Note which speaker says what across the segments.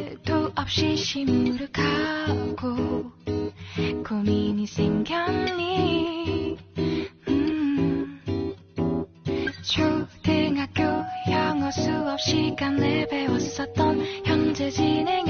Speaker 1: 말도 없이 시무룩하고 고민이 생겼니? 음, 초등학교 영어 수업 시간에 배웠었던 현재 진행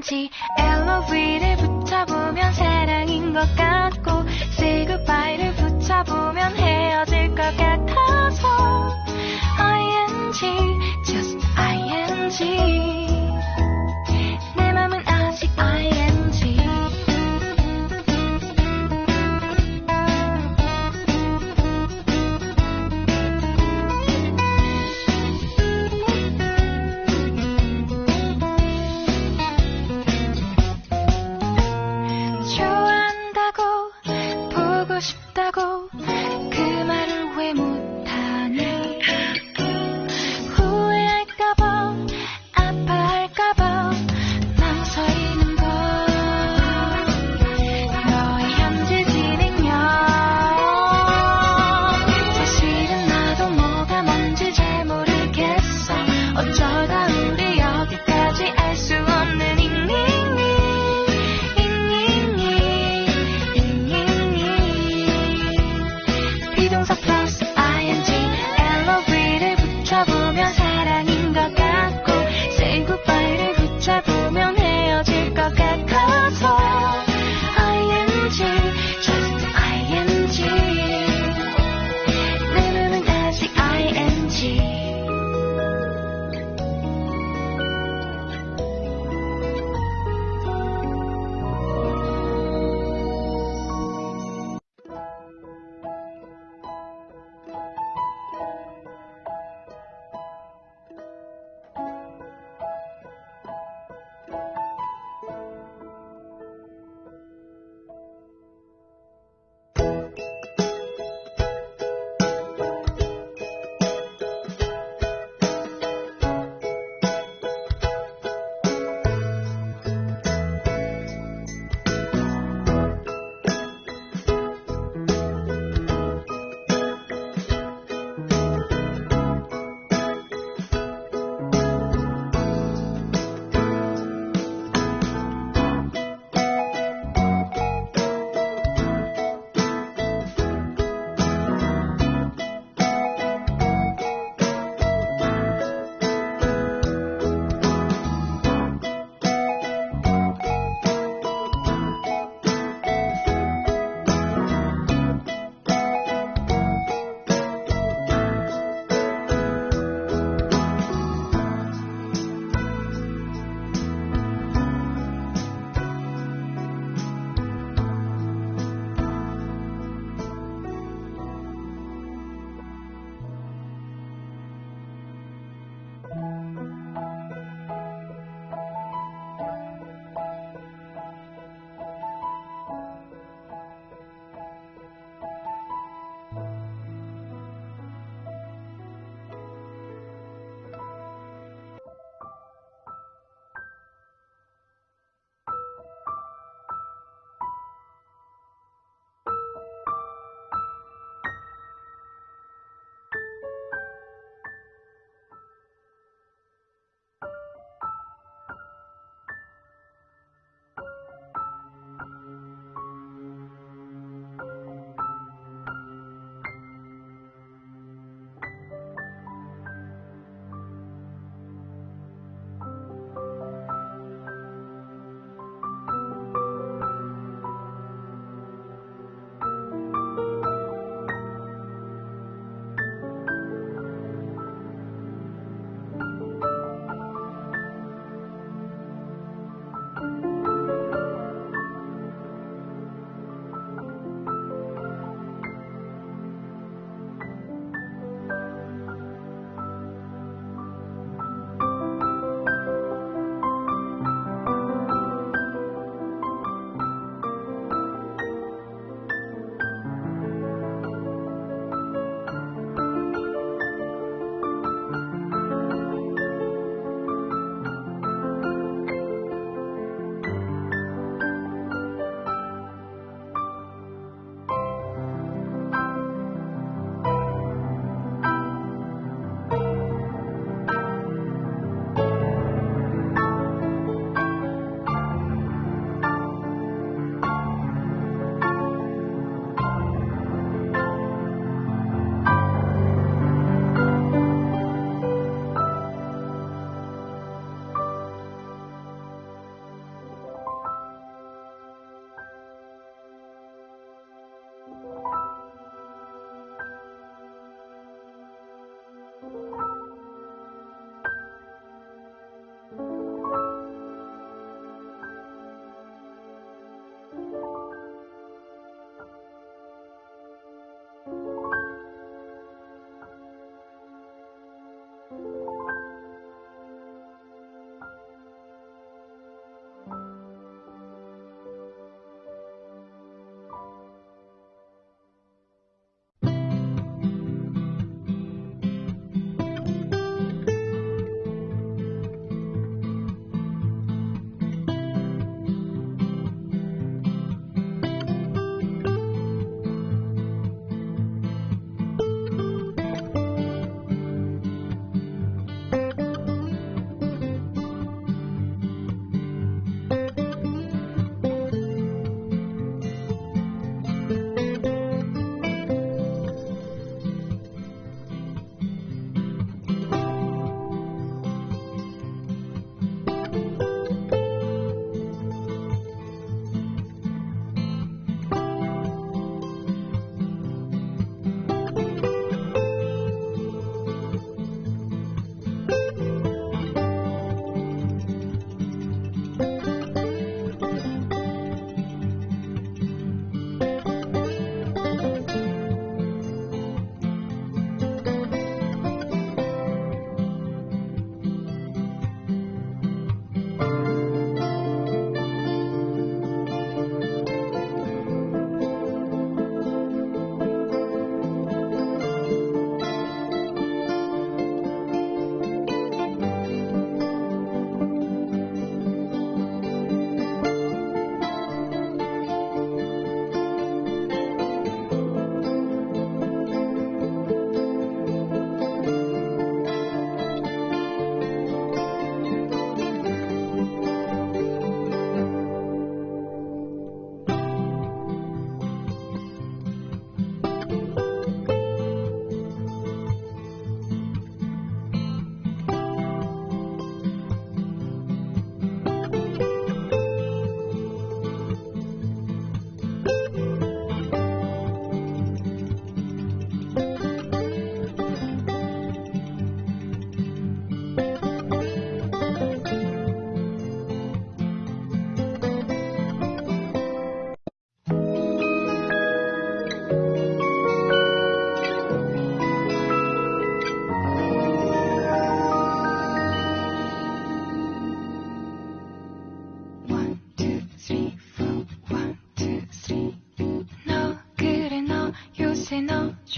Speaker 1: 단지 엘로비를 붙여보면 사랑인 것 같고 Say goodbye를 붙여보면 헤어질 것 같아서 ING just ING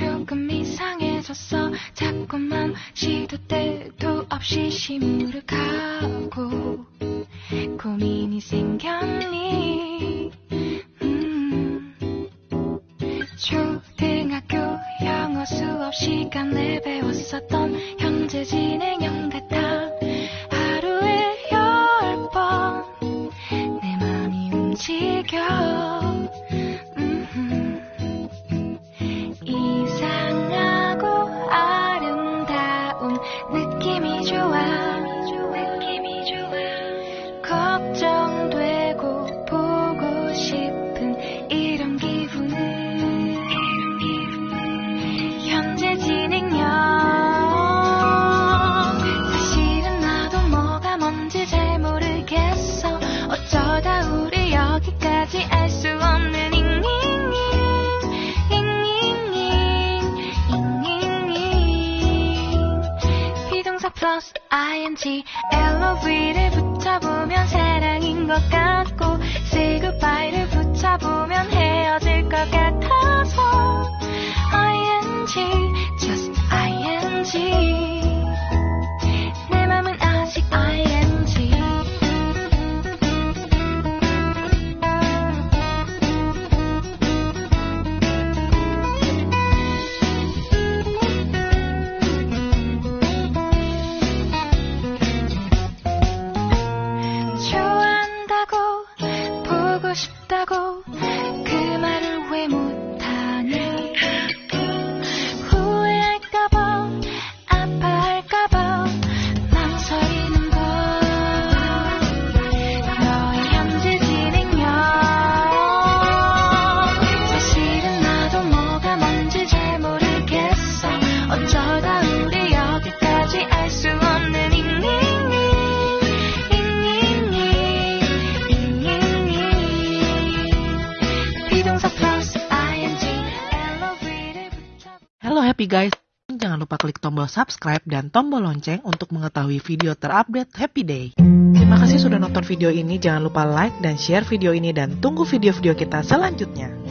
Speaker 1: 조금 이상해졌어. 자꾸만 시도 때도 없이 시무룩하고 고민이 생겼니? 음, 초등학교 영어 수업 시간에 배웠었던 현재 진행형 같아 하루에 열 번 내 맘이 움직여.
Speaker 2: guys, jangan lupa klik tombol subscribe dan tombol lonceng untuk mengetahui video terupdate Happy Day. Terima kasih sudah nonton video ini, jangan lupa like dan share video ini dan tunggu video-video kita selanjutnya.